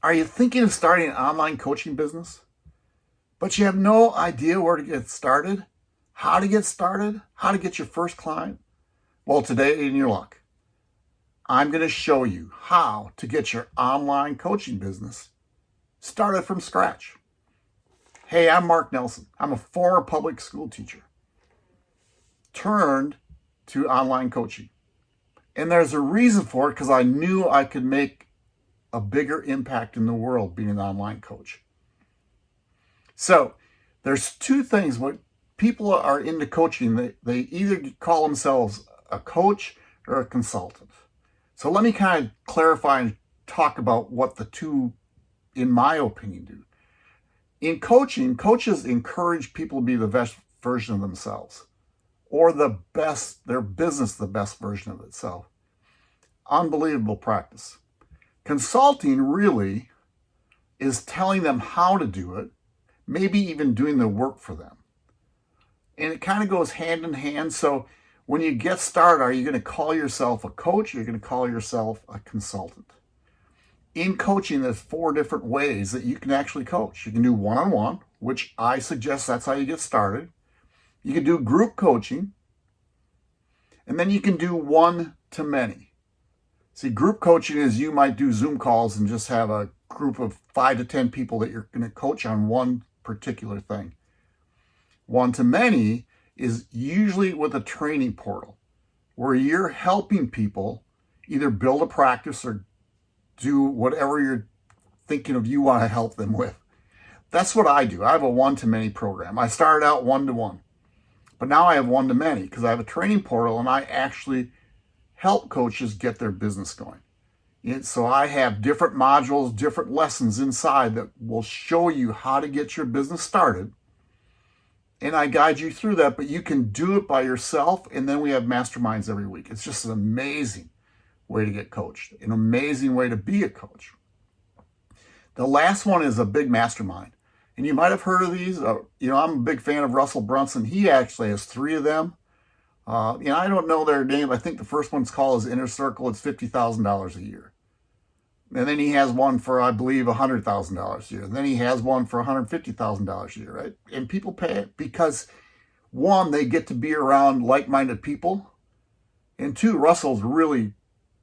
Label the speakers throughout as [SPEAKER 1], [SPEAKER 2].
[SPEAKER 1] Are you thinking of starting an online coaching business? But you have no idea where to get started, how to get started, how to get your first client? Well, today in your luck, I'm going to show you how to get your online coaching business started from scratch. Hey, I'm Mark Nelson. I'm a former public school teacher turned to online coaching. And there's a reason for it because I knew I could make a bigger impact in the world being an online coach. So there's two things when people are into coaching, they, they either call themselves a coach or a consultant. So let me kind of clarify and talk about what the two, in my opinion, do. In coaching, coaches encourage people to be the best version of themselves or the best, their business, the best version of itself. Unbelievable practice. Consulting really is telling them how to do it, maybe even doing the work for them. And it kind of goes hand in hand. So when you get started, are you going to call yourself a coach? Or are you going to call yourself a consultant? In coaching, there's four different ways that you can actually coach. You can do one-on-one, -on -one, which I suggest that's how you get started. You can do group coaching, and then you can do one-to-many. See, group coaching is you might do Zoom calls and just have a group of five to 10 people that you're going to coach on one particular thing. One to many is usually with a training portal where you're helping people either build a practice or do whatever you're thinking of you want to help them with. That's what I do. I have a one-to-many program. I started out one-to-one, -one, but now I have one-to-many because I have a training portal and I actually help coaches get their business going. And so I have different modules, different lessons inside that will show you how to get your business started. And I guide you through that, but you can do it by yourself. And then we have masterminds every week. It's just an amazing way to get coached, an amazing way to be a coach. The last one is a big mastermind. And you might have heard of these. Uh, you know, I'm a big fan of Russell Brunson. He actually has three of them. Uh, know, I don't know their name. I think the first one's called his Inner Circle. It's $50,000 a year. And then he has one for, I believe, $100,000 a year. And then he has one for $150,000 a year, right? And people pay it because, one, they get to be around like-minded people. And two, Russell's really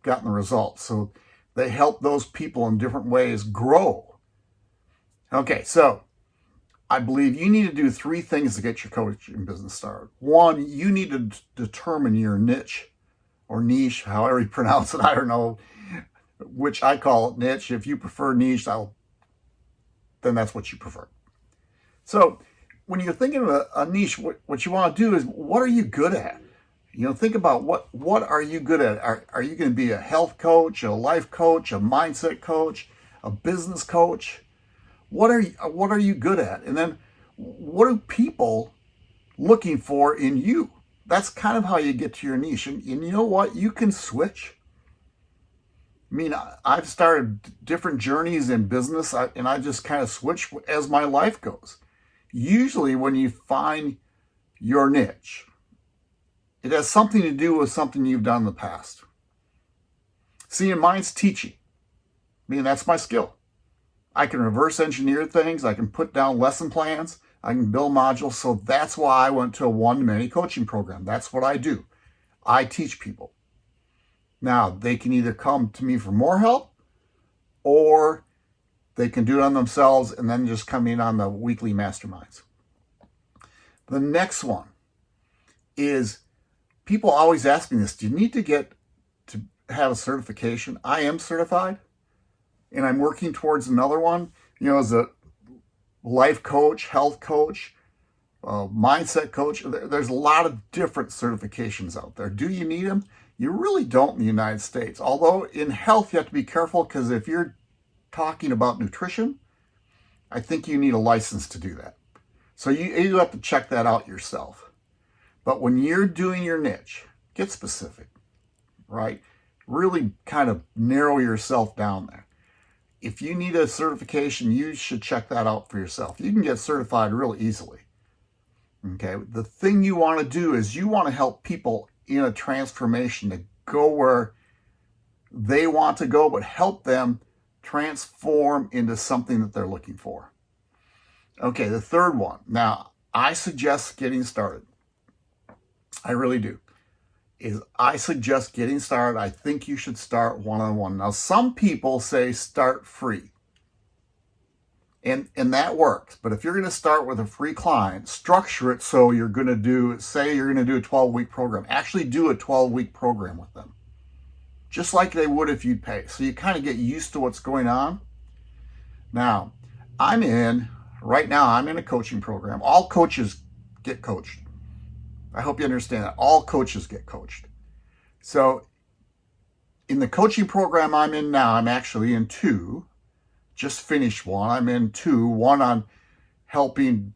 [SPEAKER 1] gotten the results. So they help those people in different ways grow. Okay, so I believe you need to do three things to get your coaching business started. One, you need to determine your niche or niche, however you pronounce it. I don't know, which I call it niche. If you prefer niche, I'll, then that's what you prefer. So when you're thinking of a, a niche, what, what you want to do is, what are you good at? You know, think about what, what are you good at? Are, are you going to be a health coach, a life coach, a mindset coach, a business coach? What are you, what are you good at? And then what are people looking for in you? That's kind of how you get to your niche. And, and you know what? You can switch. I mean, I've started different journeys in business and I just kind of switch as my life goes. Usually when you find your niche, it has something to do with something you've done in the past. See, in mine's teaching. I mean, that's my skill. I can reverse engineer things. I can put down lesson plans. I can build modules. So that's why I went to a one-to-many coaching program. That's what I do. I teach people. Now, they can either come to me for more help or they can do it on themselves and then just come in on the weekly masterminds. The next one is people always ask me this, do you need to get to have a certification? I am certified and I'm working towards another one, you know, as a life coach, health coach, uh, mindset coach. There's a lot of different certifications out there. Do you need them? You really don't in the United States. Although in health, you have to be careful because if you're talking about nutrition, I think you need a license to do that. So you, you have to check that out yourself. But when you're doing your niche, get specific, right? Really kind of narrow yourself down there if you need a certification, you should check that out for yourself. You can get certified real easily. Okay, the thing you want to do is you want to help people in a transformation to go where they want to go, but help them transform into something that they're looking for. Okay, the third one. Now, I suggest getting started. I really do. Is I suggest getting started. I think you should start one-on-one. -on -one. Now, some people say start free. And, and that works. But if you're going to start with a free client, structure it so you're going to do, say you're going to do a 12-week program. Actually do a 12-week program with them. Just like they would if you'd pay. So you kind of get used to what's going on. Now, I'm in, right now, I'm in a coaching program. All coaches get coached. I hope you understand that. All coaches get coached. So in the coaching program I'm in now, I'm actually in two just finished one. I'm in two, one on helping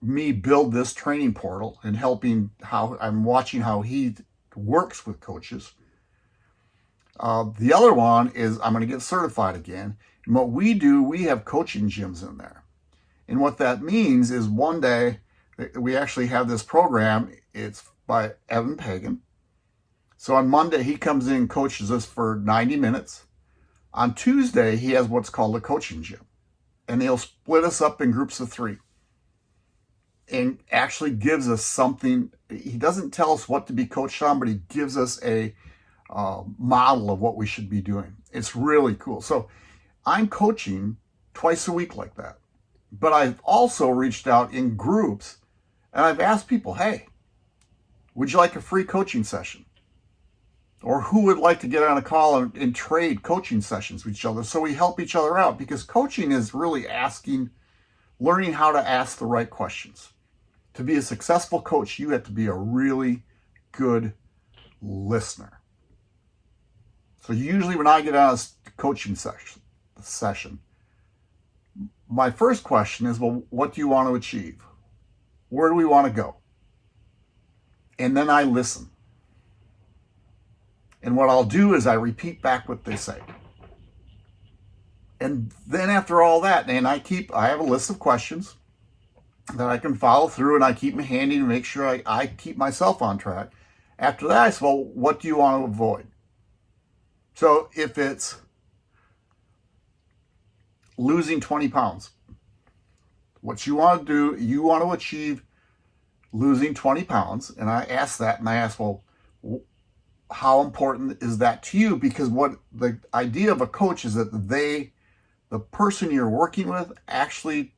[SPEAKER 1] me build this training portal and helping how I'm watching how he works with coaches. Uh, the other one is I'm going to get certified again. And what we do, we have coaching gyms in there. And what that means is one day we actually have this program. It's by Eben Pagan. So on Monday, he comes in and coaches us for 90 minutes. On Tuesday, he has what's called a coaching gym. And he'll split us up in groups of three and actually gives us something. He doesn't tell us what to be coached on, but he gives us a uh, model of what we should be doing. It's really cool. So I'm coaching twice a week like that. But I've also reached out in groups and I've asked people, hey, would you like a free coaching session? or who would like to get on a call and, and, trade coaching sessions with each other so we help each other out? Because coaching is really asking learning how to ask the right questions. To be a successful coach you have to be a really good listener. So usually when i get on a coaching session session my first question is well what do you want to achieve where do we want to go and then i listen and what I'll do is I repeat back what they say. And then after all that, and I keep, I have a list of questions that I can follow through and I keep them handy to make sure I, I keep myself on track. After that, I say, well, what do you want to avoid? So if it's losing 20 pounds, what you want to do, you want to achieve losing 20 pounds. And I ask that and I ask, well, how important is that to you? Because what the idea of a coach is that they, the person you're working with, actually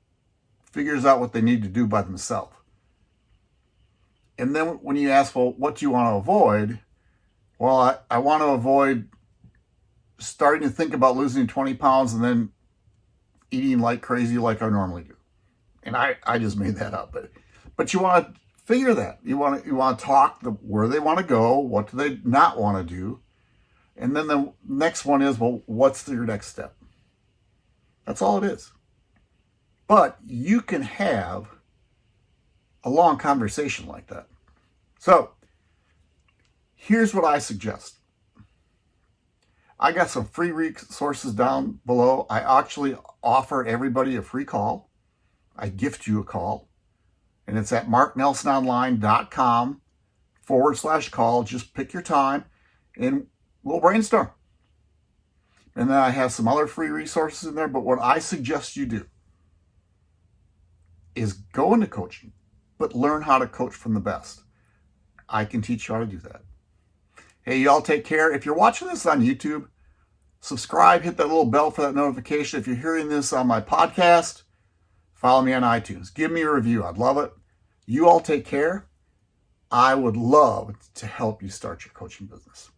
[SPEAKER 1] figures out what they need to do by themselves. And then when you ask, well, what do you want to avoid? Well, I, I want to avoid starting to think about losing 20 pounds and then eating like crazy like I normally do. And I, I just made that up. But, but you want to figure that. You want to you want to talk the, where they want to go, what do they not want to do, and then the next one is well, what's your next step? That's all it is. But you can have a long conversation like that. So here's what I suggest. I got some free resources down below. I actually offer everybody a free call. I gift you a call and it's at marknelsononline.com forward slash call. Just pick your time and we'll brainstorm. And then I have some other free resources in there. But what I suggest you do is go into coaching, but learn how to coach from the best. I can teach you how to do that. Hey, y'all take care. If you're watching this on YouTube, subscribe, hit that little bell for that notification. If you're hearing this on my podcast, follow me on iTunes. Give me a review. I'd love it. You all take care. I would love to help you start your coaching business.